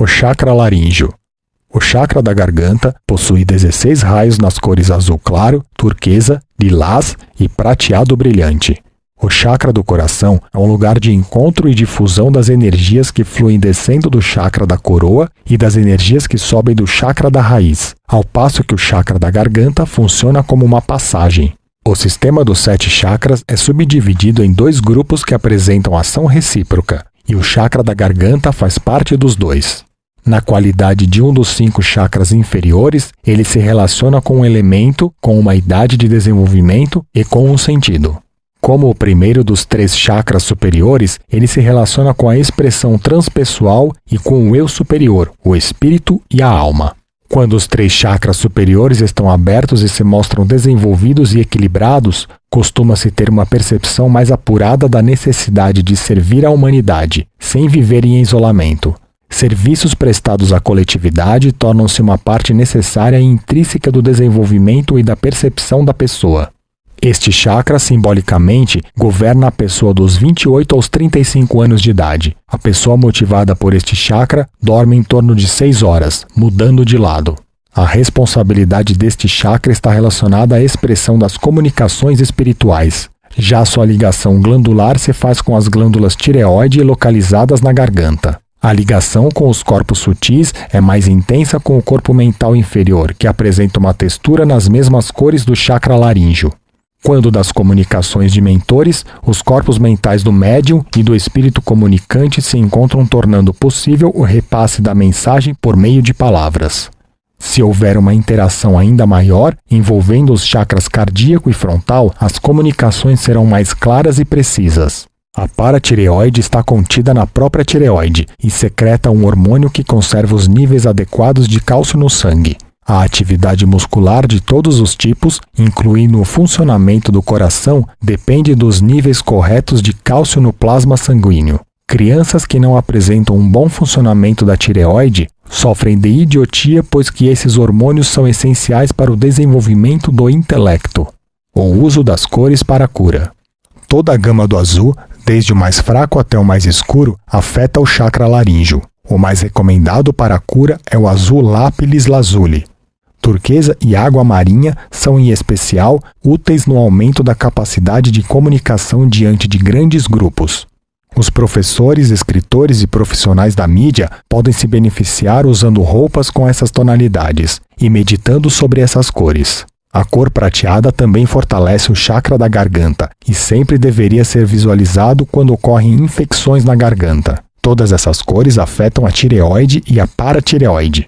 O chakra laríngeo. O chakra da garganta possui 16 raios nas cores azul claro, turquesa, lilás e prateado brilhante. O chakra do coração é um lugar de encontro e difusão das energias que fluem descendo do chakra da coroa e das energias que sobem do chakra da raiz, ao passo que o chakra da garganta funciona como uma passagem. O sistema dos sete chakras é subdividido em dois grupos que apresentam ação recíproca, e o chakra da garganta faz parte dos dois. Na qualidade de um dos cinco chakras inferiores, ele se relaciona com um elemento, com uma idade de desenvolvimento e com um sentido. Como o primeiro dos três chakras superiores, ele se relaciona com a expressão transpessoal e com o eu superior, o espírito e a alma. Quando os três chakras superiores estão abertos e se mostram desenvolvidos e equilibrados, costuma-se ter uma percepção mais apurada da necessidade de servir à humanidade, sem viver em isolamento. Serviços prestados à coletividade tornam-se uma parte necessária e intrínseca do desenvolvimento e da percepção da pessoa. Este chakra, simbolicamente, governa a pessoa dos 28 aos 35 anos de idade. A pessoa motivada por este chakra dorme em torno de 6 horas, mudando de lado. A responsabilidade deste chakra está relacionada à expressão das comunicações espirituais. Já sua ligação glandular se faz com as glândulas tireoide localizadas na garganta. A ligação com os corpos sutis é mais intensa com o corpo mental inferior, que apresenta uma textura nas mesmas cores do chakra laríngeo. Quando das comunicações de mentores, os corpos mentais do médium e do espírito comunicante se encontram tornando possível o repasse da mensagem por meio de palavras. Se houver uma interação ainda maior, envolvendo os chakras cardíaco e frontal, as comunicações serão mais claras e precisas. A paratireoide está contida na própria tireoide e secreta um hormônio que conserva os níveis adequados de cálcio no sangue. A atividade muscular de todos os tipos, incluindo o funcionamento do coração, depende dos níveis corretos de cálcio no plasma sanguíneo. Crianças que não apresentam um bom funcionamento da tireoide sofrem de idiotia pois que esses hormônios são essenciais para o desenvolvimento do intelecto. O uso das cores para a cura. Toda a gama do azul, desde o mais fraco até o mais escuro, afeta o chakra laríngeo. O mais recomendado para a cura é o azul lápis lazuli, turquesa e água marinha são, em especial, úteis no aumento da capacidade de comunicação diante de grandes grupos. Os professores, escritores e profissionais da mídia podem se beneficiar usando roupas com essas tonalidades e meditando sobre essas cores. A cor prateada também fortalece o chakra da garganta e sempre deveria ser visualizado quando ocorrem infecções na garganta. Todas essas cores afetam a tireoide e a paratireoide.